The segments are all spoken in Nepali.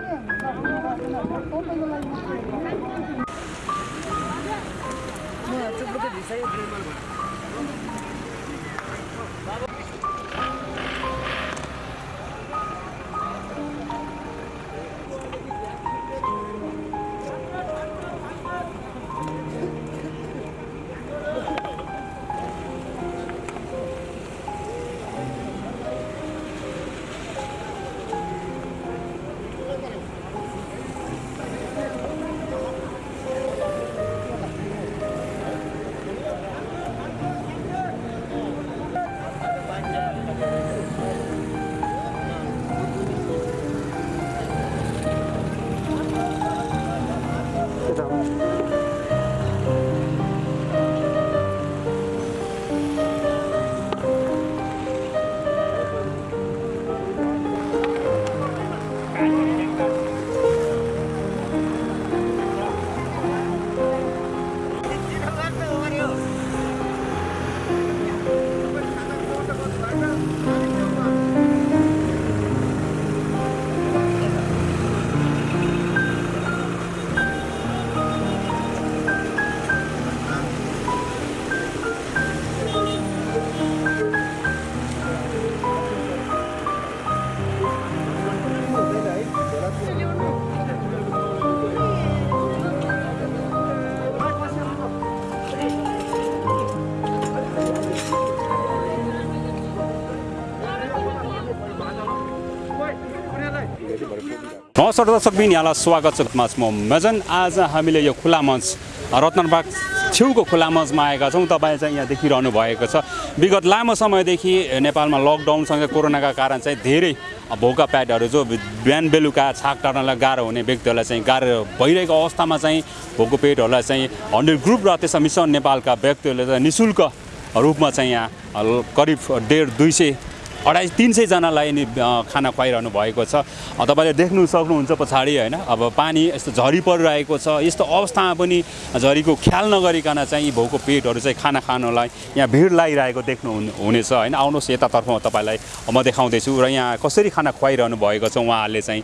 म चाहिँ बुद्ध भिसा नमस्कार दर्शक बिन यहाँलाई स्वागत छ म मजन। आज हामीले यो खुला मञ्च रत्नबाग छेउको खुला मञ्चमा आएका छौँ। तपाईँ चाहिँ यहाँ देखिरहनु भएको छ। विगत लामो समयदेखि नेपालमा लकडाउनसँग कोरोनाका कारण चाहिँ धेरै भोका प्याडहरू जो बिहान बेलुका छाक टार्नलाई गाह्रो हुने व्यक्तिहरूलाई चाहिँ गाह्रो भइरहेको अवस्थामा चाहिँ भोको पेटहरूलाई चाहिँ हन्ड्रेड ग्रुप र त्यसमा मिसन नेपालका व्यक्तिहरूले चाहिँ नि शुल्क रूपमा चाहिँ यहाँ करिब डेढ दुई सय अढाई तिन सयजनालाई नि खाना खुवाइरहनु भएको छ। तपाईँले देख्नु सक्नुहुन्छ पछाडि होइन? अब पानी यस्तो झरी परिरहेको छ। यस्तो अवस्थामा पनि झरीको ख्याल नगरिकन चाहिँ यी भोको पेटहरू चाहिँ खाना खानलाई यहाँ भिड लागिरहेको देख्नु हुने- हुनेछ होइन? आउनुहोस् यतातर्फ तपाईँलाई म देखाउँदैछु र यहाँ कसरी खाना खुवाइरहनु भएको छ उहाँहरूले चाहिँ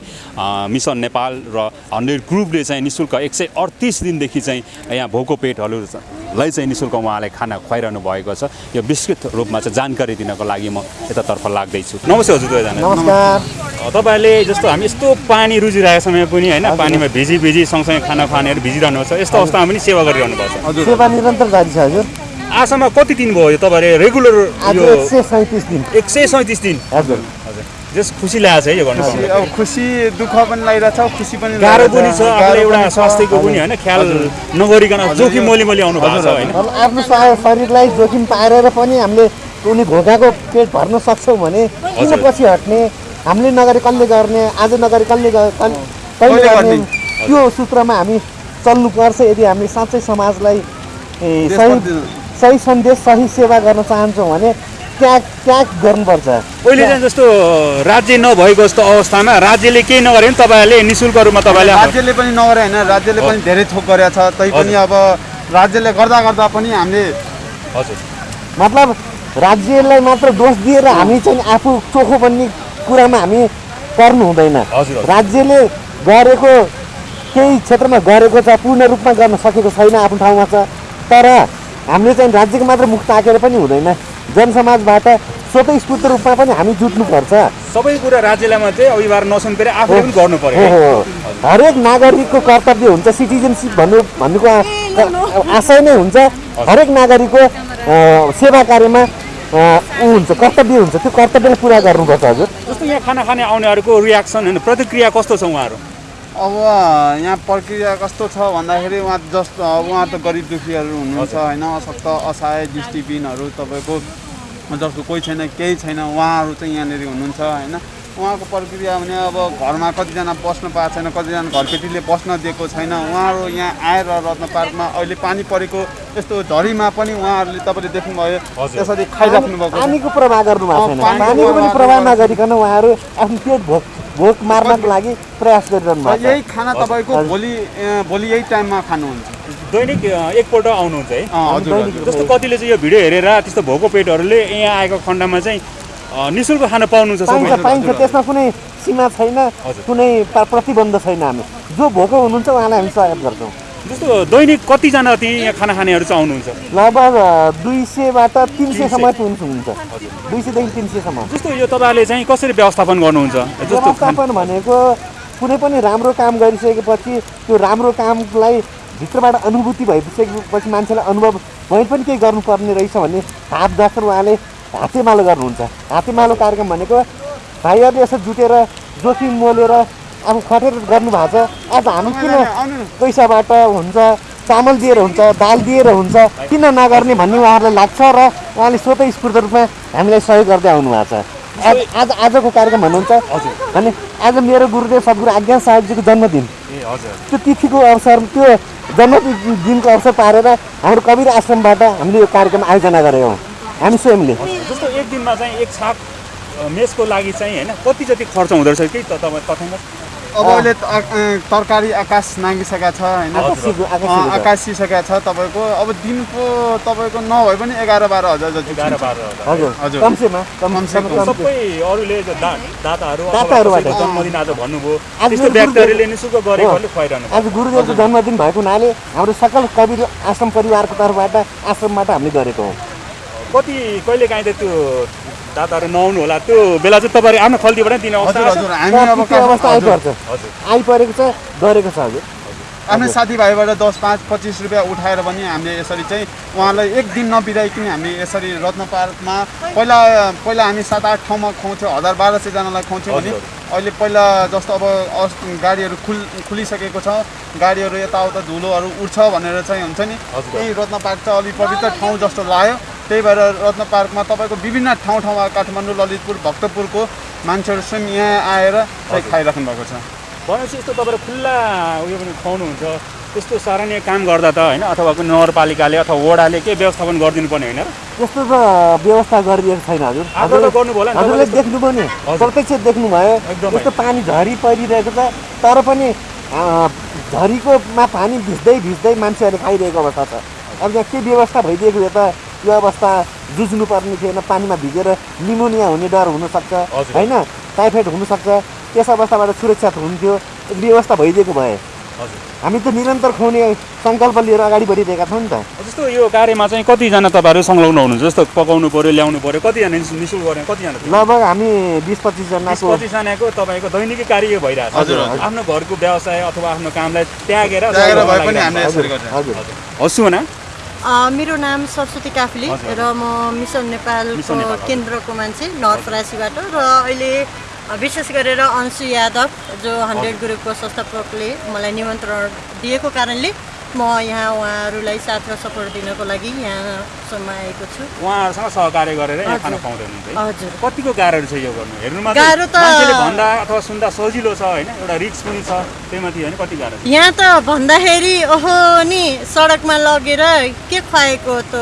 मिसन नेपाल र हन्ड्रेड ग्रुपले चाहिँ नि शुल्क एक सय अडतिस दिनदेखि चाहिँ यहाँ भोको पेटहरूलाई चाहिँ नि शुल्क उहाँले खाना खुवाइरहनु भएको छ। यो विस्तृत रूपमा चाहिँ जानकारी दिनको लागि म यतातर्फ लाग्दैछु। नमस्ते हजुर दुवैजना। तपाईँहरूले जस्तो हामी यस्तो पानी रुचिरहेको समय पनि होइन पानीमा भिजी भिजी सँगसँगै खाना खानेहरू भिजिरहनु छ यस्तो अवस्थामा पनि सेवा गरिरहनु भएको छ। सेवा निरन्तर जारी छ हजुर। आजसम्म कति दिन भयो यो तपाईँहरूले रेगुलर आज यो एक सय सैँतिस दिन। एक सय सैँतिस दिन? हजुर। हजुर। जस खुसी लागेको छ है यो गर्नु अब खुसी दुःख पनि लागिरहेछ खुसी पनि गाह्रो पनि छ लागिरहेछ। आफूले गाह्रो एउटा छ। स्वास्थ्यको पनि होइन ख्याल नगरिकन जोखिम मोली मोली आउनु भएको छ होइन। आफ्नो शरीरलाई जोखिम पारेर पनि हामीले उनी भोकाको पेट भर्न सक्छौँ भने किन। पछि हट्ने हामीले नगरी कसले गर्ने आज नगरी कसले कहिले कसले गर्ने? त्यो सूत्रमा हामी चल्नुपर्छ यदि हामी साँच्चै समाजलाई सही सही सन्देश सही सेवा गर्न चाहन्छौँ भने त्याग त्याग गर्नुपर्छ पहिले चाहिँ जस्तो राज्य नभएको जस्तो अवस्थामा राज्यले केही नगरे पनि तपाईँहरूले नि शुल्क रूपमा तपाईँले राज्यले पनि नगरे होइन राज्यले पनि धेरै थोक गरेको छ तै पनि अब राज्यले गर्दा गर्दा पनि हामीले हजुर मतलब राज्यलाई मात्र दोष दिएर हामी चाहिँ आफू चोखो बन्ने कुरामा हामी पर्नु हुँदैन। राज्यले गरेको केही क्षेत्रमा गरेको छ पूर्ण रूपमा गर्न सकेको छैन आफ्नो ठाउँमा छ तर हामीले चाहिँ राज्यको मात्र मुख ताकेर पनि हुँदैन। जनसमाजबाट स्वतःस्फूर्त रूपमा पनि हामी जुट्नुपर्छ। सबै कुरा राज्यलाई मात्रै नसुनपेर आफूले पनि गर्नु पर्यो हरेक नागरिकको कर्तव्य हुन्छ सिटिजनसिप भन्नु भन्नुको आशय नै हुन्छ। हरेक नागरिकको सेवा कार्यमा ऊ हुन्छ कर्तव्य हुन्छ। त्यो कर्तव्यलाई पुरा गर्नुपर्छ हजुर। जस्तो यहाँ खाना खाने आउनेहरूको रियाक्सन होइन प्रतिक्रिया कस्तो छ उहाँहरू? अब यहाँ प्रक्रिया कस्तो छ भन्दाखेरि उहाँ जस्तो अब उहाँ त गरिब दुखीहरू हुनुहुन्छ होइन? अशक्त असहाय दृष्टिबिनहरू तपाईँको जस्तो कोही छैन केही छैन उहाँहरू चाहिँ यहाँनिर हुनुहुन्छ होइन? उहाँको प्रक्रिया भने अब घरमा कतिजना बस्न पाएको छैन कतिजना घरकेटीले बस्न दिएको छैन उहाँहरू यहाँ आएर रत्न पार्कमा अहिले पानी परेको यस्तो झरीमा पनि उहाँहरूले तपाईँले देख्नुभयो। त्यसरी खाइराख्नु भएको छ। पानीको प्रवाह गर्नु पानीको पनि प्रवाह नगरिकन उहाँहरू आफ्नो पेट भोक भोक मार्नको लागि प्रयास गरिरहनु भएको यही खाना तपाईँको। भोलि भोलि यही टाइममा खानुहुन्छ। दैनिक एकपल्ट आउनुहुन्छ है। जस्तो कतिले चाहिँ यो भिडियो हेरेर त्यस्तो भोको पेटहरूले यहाँ आएको खण्डमा चाहिँ नि शुल्क खान पाउनुहुन्छ पाइन्छ पाइन्छ। त्यसमा कुनै सीमा छैन। कुनै प्र- प्रतिबन्ध छैन हामी। जो भोको हुनुहुन्छ उहाँलाई हामी सहयोग गर्छौँ। जस्तो दैनिक कतिजना ती यहाँ खाना खानेहरू चाहिँ आउनुहुन्छ? लगभग दुई सयबाट तिन सयसम्म हुन्छ दुई सयदेखि तिन सयसम्म जस्तो यो तपाईँहरूले चाहिँ कसरी व्यवस्थापन गर्नुहुन्छ? व्यवस्थापन भनेको कुनै पनि राम्रो काम गरिसकेपछि त्यो राम्रो कामलाई भित्रबाट अनुभूति भइसकेपछि मान्छेलाई अनुभव मैले पनि केही गर्नुपर्ने रहेछ भन्ने हात दर्शन उहाँले हातेमालो गर्नुहुन्छ। हातेमालो कार्यक्रम भनेको भाइहरूले यसो जुटेर जोखिम मोलेर अब खटेर गर्नुभएको छ। आज हामी किन। पैसाबाट हुन्छ चामल दिएर हुन्छ दाल दिएर हुन्छ किन नगर्ने भन्ने उहाँहरूलाई लाग्छ र उहाँले स्वतः स्फूर्त रूपमा हामीलाई सहयोग गर्दै आउनु भएको छ। आज आज आजको कार्यक्रम भन्नुहुन्छ। भने आज मेरो गुरुदेव सद्गुरु आज्ञा साहेबजीको जन्मदिन। त्यो तिथिको अवसर त्यो जन्मदिनको अवसर पारेर हाम्रो कबीर आश्रमबाट हामीले यो कार्यक्रम आयोजना गरेका हौँ। हामी स्वयंले। एक दिनमा चाहिँ एक अ, मेसको लागि चाहिँ होइन कति जति खर्च हुँदो रहेछ त तपाईँ तथ्याङ्क? अब अहिले तरकारी आकाश नागिसकेका छ होइन। आकाशिसकेका छ तपाईँको। अब दिनको तपाईँको नभए पनि एघार बाह्र हजार जति एघार बाह्र हजार। सबै अरूले दाताहरू जन्मदिन आज भन्नुभयो। आज त्यस्तो मेरो व्यक्तिहरूले नि शुल्क गरेकोहरूले हो। खुवाइरहनु आज गुरुदेवको जन्मदिन भएको हुनाले हाम्रो सकल कविर आश्रम परिवारको तर्फबाट आश्रमबाट हामीले गरेको हौँ। कति कहिले काहीँ त त्यो दाताहरू नआउनु होला। त्यो बेला चाहिँ तपाईँहरू आफ्नो खल्तीबाट दिने अवस्था। आइपर्छ आइपरेको छ गरेको छ हजुर आफ्नै साथीभाइबाट दस पाँच पच्चिस रुपियाँ उठाएर पनि हामीले यसरी चाहिँ उहाँलाई एक दिन नबिराइकन हामी यसरी रत्न पार्कमा पहिला पहिला हामी सात आठ ठाउँमा खुवाउँथ्यौँ हजार बाह्र सयजनालाई खुवाउँथ्यौँ भने। अहिले पहिला जस्तो अब गाडीहरू खुल खुलिसकेको छ। गाडीहरू यताउता धुलोहरू उठ्छ भनेर चाहिँ हुन्छ नि। यही रत्न पार्क चाहिँ अलिक पवित्र ठाउँ जस्तो लाग्यो। त्यही भएर रत्न पार्कमा तपाईँको विभिन्न ठाउँ ठाउँमा काठमाडौँ ललितपुर भक्तपुरको मान्छेहरू स्वयं यहाँ आएर चाहिँ खाइराख्नु भएको छ। भनेपछि यस्तो तपाईँहरू खुल्ला उयो पनि खुवाउनुहुन्छ। त्यस्तो सराहनीय काम गर्दा त होइन अथवा कुनै नगरपालिकाले अथवा वडाले के व्यवस्थापन गरिदिनु पर्ने होइन त्यस्तो त व्यवस्था गरिदिएको छैन हजुर। गर्नुभयो होला हजुरले तपाईँले देख्नुभयो नि हजुर। प्रत्यक्ष देख्नुभयो। एकदमै। यस्तो पानी झरी परिरहेको छ तर पनि झरीकोमा पानी भिज्दै भिज्दै मान्छेहरूले खाइरहेको अवस्था छ। अब यहाँ के व्यवस्था भइदिएको भए त यो अवस्था जुझ्नु पर्ने थिएन पानीमा भिजेर निमोनिया हुने डर हुनसक्छ हजुर। होइन? टाइफाइड हुनसक्छ। त्यस अवस्थाबाट सुरक्षा हुन्थ्यो। व्यवस्था भइदिएको भए। हजुर। हामी त निरन्तर खुवाउने सङ्कल्प लिएर अगाडि बढिरहेका छौँ नि त। जस्तो यो कार्यमा चाहिँ कतिजना तपाईँहरू संलग्न हुनुहुन्छ? जस्तो पकाउनु पऱ्यो ल्याउनु पऱ्यो कतिजना नि- निशुल्क गर्ने कतिजना? लगभग हामी बिस पच्चिसजनाको पच्चिसजनाको तपाईँको दैनिकी कार्य यो भइरहेको छ। आफ्नो घरको व्यवसाय अथवा आफ्नो कामलाई त्यागेर हजुर गर्छौँ। हजुर। छ। हस् अ, मेरो नाम सरस्वती काफ्ले। र म मिसन नेपालको। केन्द्रको मान्छे नवलपरासीबाट र अहिले विशेष गरेर अंशु यादव जो हन्ड्रेड ग्रुपको संस्थापकले मलाई निमन्त्रण दिएको कारणले म यहाँ उहाँहरूलाई साथ र सपोर्ट दिनको लागि यहाँसम्म आएको छु उहाँहरूसँग सहकार्य गरेर यहाँ। खाना खुवाउँदै हुनुहुन्छ हजुर कतिको गाह्रो छ यो गर्नु हेर्नुमा गाह्रो त- भन्दा अथवा सुन्दा सजिलो छ होइन एउटा रिक्स पनि छ त्यही माथि होइन कति गाह्रो यहाँ त भन्दाखेरि ओहो नि सडकमा लगेर के खुवाएको त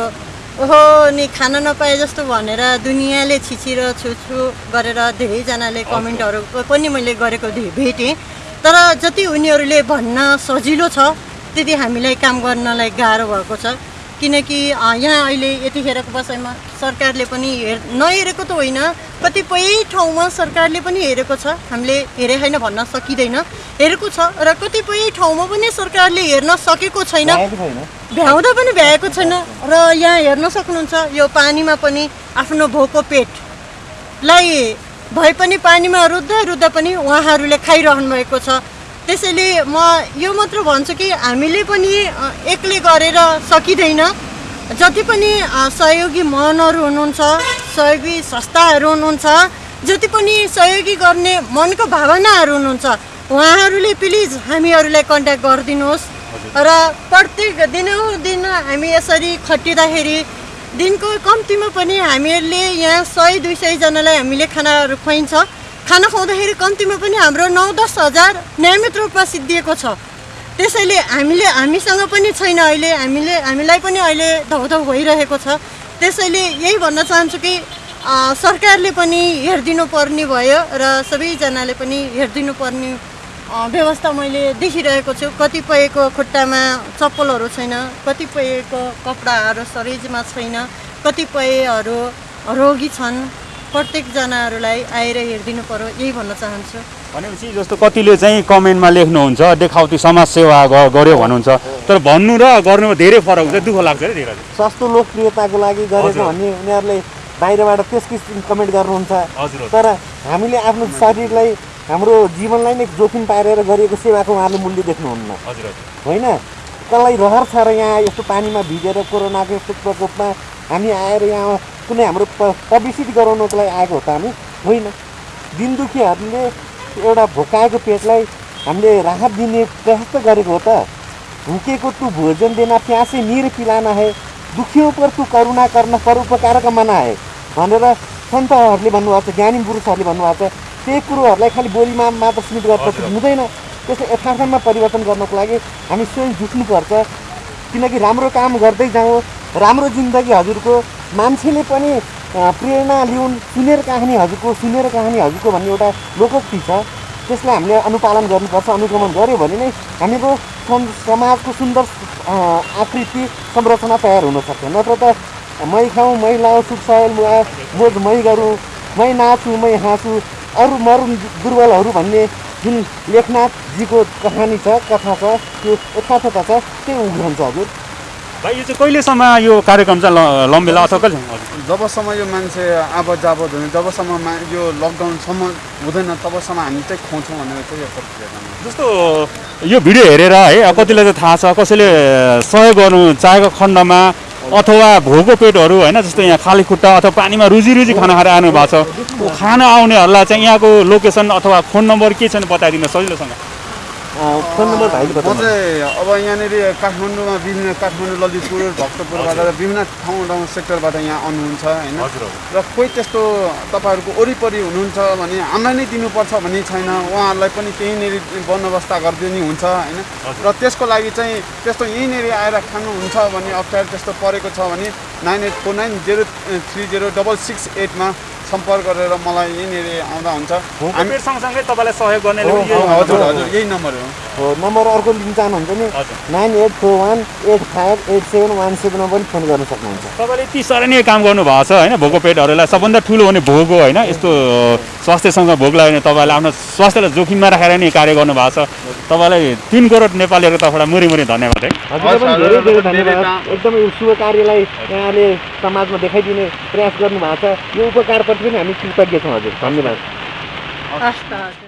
ओहो नि खान नपाए जस्तो भनेर दुनियाँले छिचिर छुछु गरेर धेरैजनाले कमेन्टहरू पनि मैले गरेको भेटेँ तर जति उनीहरूले भन्न सजिलो छ त्यति हामीलाई काम गर्नलाई गाह्रो भएको छ। किनकि यहाँ अहिले यतिखेरको बसाइमा सरकारले पनि हेर नहेरेको त होइन कतिपय ठाउँमा सरकारले पनि हेरेको छ। हामीले हेरे होइन भन्न सकिँदैन। हेरेको छ र कतिपय ठाउँमा पनि सरकारले हेर्न सकेको छैन। छैन। भ्याउँदा पनि भ्याएको छैन। र यहाँ हेर्न सक्नुहुन्छ यो पानीमा पनि आफ्नो भोको पेटलाई भए पनि पानीमा रुद्दा रुद्दा पनि उहाँहरूले खाइरहनु भएको छ। त्यसैले म यो मात्र भन्छु कि हामीले पनि एक्लै गरेर सकिँदैन। जति पनि सहयोगी मनहरू हुनुहुन्छ सहयोगी संस्थाहरू हुनुहुन्छ जति पनि सहयोगी गर्ने मनको भावनाहरू हुनुहुन्छ उहाँहरूले प्लिज हामीहरूलाई कन्ट्याक्ट गरिदिनुहोस्। र प्रत्येक दिनहुदिन हामी यसरी खटिँदाखेरि दिनको कम्तीमा पनि हामीहरूले यहाँ सय दुई सयजनालाई हामीले खानाहरू खुवाइन्छ। खाना खुवाउँदाखेरि कम्तीमा पनि हाम्रो नौ दस हजार नियमित रूपमा सिद्धिएको छ। त्यसैले हामीले हामीसँग पनि छैन अहिले हामीले हामीलाई पनि अहिले धौधौ भइरहेको छ। त्यसैले यही भन्न चाहन्छु कि सरकारले पनि हेरिदिनु पर्ने भयो र सबैजनाले पनि हेरिदिनु पर्ने व्यवस्था मैले देखिरहेको छु। कतिपयको खुट्टामा चप्पलहरू छैन कतिपयको कपडाहरू सरेजमा छैन कतिपयहरू रोगी छन्। प्रत्येकजनाहरूलाई आएर हेरिदिनु पर्यो यही भन्न चाहन्छु। भनेपछि जस्तो कतिले चाहिँ कमेन्टमा लेख्नुहुन्छ देखाउटी समाजसेवा गर्यो भन्नुहुन्छ तर भन्नु र गर्नुमा धेरै फरक हुन्छ दुःख लाग्छ है धेरै। सस्तो लोकप्रियताको लागि गरेको। भन्ने उनीहरूले बाहिरबाट त्यस किसिम कमेन्ट गर्नुहुन्छ। तर हामीले आफ्नो शरीरलाई हाम्रो जीवनलाई नै जोखिम पारेर गरिएको सेवाको उहाँहरूले मूल्य देख्नुहुन्न। होइन? कसलाई रहर छ र यहाँ यस्तो पानीमा भिजेर कोरोनाको यस्तो प्रकोपमा हामी आएर यहाँ कुनै हाम्रो प पब्लिसिटी गराउनको लागि आएको हो त हामी? होइन। दिन दुखीहरूले एउटा भोकाएको पेटलाई हामीले राहत दिने प्रयास त गरेको हो त। भुकेको तु भोजन देना प्यासे निर पिलाना है। दुखियों पर तु करुणा गर्न परोपकार मना है। भनेर सन्तहरूले भन्नुभएको छ ज्ञानी पुरुषहरूले भन्नुभएको छ त्यही कुरोहरूलाई खालि बोलीमा मात्र सीमित गरेर हुँदैन। त्यसको यथार्थमा परिवर्तन गर्नको लागि हामी स्वयं जुट्नुपर्छ किनकि राम्रो काम गर्दै जाउँ राम्रो जिन्दगी हजुरको मान्छेले पनि प्रेरणा लिउन् सुनेर कहानी हजुरको सुनेर कहानी हजुरको भन्ने एउटा लोकोक्ति छ। त्यसलाई हामीले अनुपालन गर्नुपर्छ अनुगमन गऱ्यो भने नै हामीको सम- समाजको सुन्दर आकृति संरचना तयार हुनसक्छ नत्र त मै खाउँ मै लाउँ सुख सयल मुआ मोज मै गरौँ मै नाचुँ मै हाँसु अरू मरुन् दुर्बलहरू भन्ने जुन लेखनाथजीको कहानी छ कथा छ त्यो यथार्थता छ त्यो उग्रन्छ हजुर। भाइ यो चाहिँ कहिलेसम्म यो कार्यक्रम चाहिँ लम्बेला अथवा कहिले जबसम्म यो मान्छे आबद जाबद हुने जबसम्म यो लकडाउनसम्म हुँदैन तबसम्म हामी चाहिँ खुवाउँछौँ भनेर चाहिँ यो जस्तो यो भिडियो हेरेर है कतिलाई चाहिँ थाहा छ कसैले सहयोग गर्नु चाहेको खण्डमा अथवा भोको पेटहरू होइन जस्तो यहाँ खाली खुट्टा अथवा पानीमा रुजी रुजी खाना खाएर आउनु भएको छ। खान आउनेहरूलाई चाहिँ यहाँको लोकेसन अथवा फोन नम्बर के छ भने बताइदिनु सजिलोसँग। फोन नम्बर भाइले म चाहिँ अब यहाँनिर काठमाडौँमा विभिन्न काठमाडौँ ललितपुर भक्तपुरबाट विभिन्न ठाउँ ठाउँ सेक्टरबाट यहाँ आउनुहुन्छ होइन र कोही त्यस्तो तपाईँहरूको वरिपरि हुनुहुन्छ भने हामीलाई नै दिनुपर्छ भन्ने छैन उहाँहरूलाई पनि त्यहीँनिर बन्दोबस्त गरिदिने हुन्छ होइन र त्यसको लागि चाहिँ त्यस्तो यहीँनिर आएर खानुहुन्छ भने अप्ठ्यारो त्यस्तो परेको छ भने nine eight four nine zero three zero double six एटमा सम्पर्क गरेर मलाई यहीँनिर आउँदा हुन्छ। हामी सँगसँगै तपाईँलाई सहयोग हो, हजुर। हजुर यही नम्बर हो। हो नम्बर अर्को लिन चाहनुहुन्छ नि। Nine eight four one eight five eight seven one सेभेनमा पनि फोन गर्न सक्नुहुन्छ। तपाईँले यति सराहनीय काम गर्नुभएको छ होइन? भोको पेटहरूलाई सबभन्दा ठुलो भने भोग हो होइन? यस्तो स्वास्थ्यसँग भोग लाग्यो भने तपाईँले आफ्नो स्वास्थ्यलाई जोखिममा राखेर नै कार्य गर्नुभएको छ। तपाईँलाई तिन करोड नेपालीहरूको तर्फबाट मुरी मुरी धन्यवाद है? धेरै धेरै धन्यवाद। एकदमै शुभ कार्यलाई यहाँले समाजमा देखाइदिने प्रयास गर्नुभएको छ। यो उपकारप्रति पनि हामी कृतज्ञ छौँ हजुर धन्यवाद हस् त हजुर